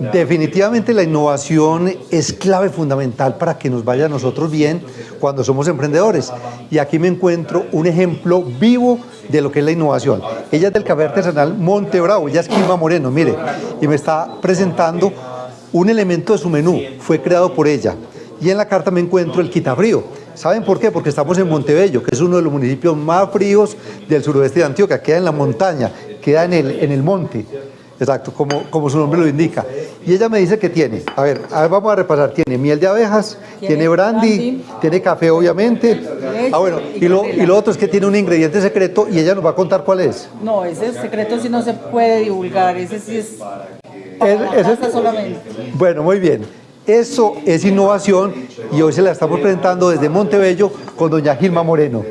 Definitivamente la innovación es clave fundamental para que nos vaya a nosotros bien cuando somos emprendedores. Y aquí me encuentro un ejemplo vivo de lo que es la innovación. Ella es del café artesanal Monte Bravo, ella es Quilma Moreno, mire, y me está presentando un elemento de su menú, fue creado por ella. Y en la carta me encuentro el quitabrío. ¿Saben por qué? Porque estamos en Montebello, que es uno de los municipios más fríos del suroeste de Antioquia, queda en la montaña, queda en el, en el monte. Exacto, como, como su nombre lo indica. Y ella me dice que tiene, a ver, a ver, vamos a repasar, tiene miel de abejas, tiene, brandy, tiene café obviamente. ah, bueno, y lo, y lo otro es que tiene un ingrediente secreto y ella nos va a contar cuál es. No, ese secreto sí no se puede divulgar, ese sí es... Es- es- solamente. Bueno, muy bien. Eso es innovación y hoy se la estamos presentando desde Montebello con doña Gilma Moreno.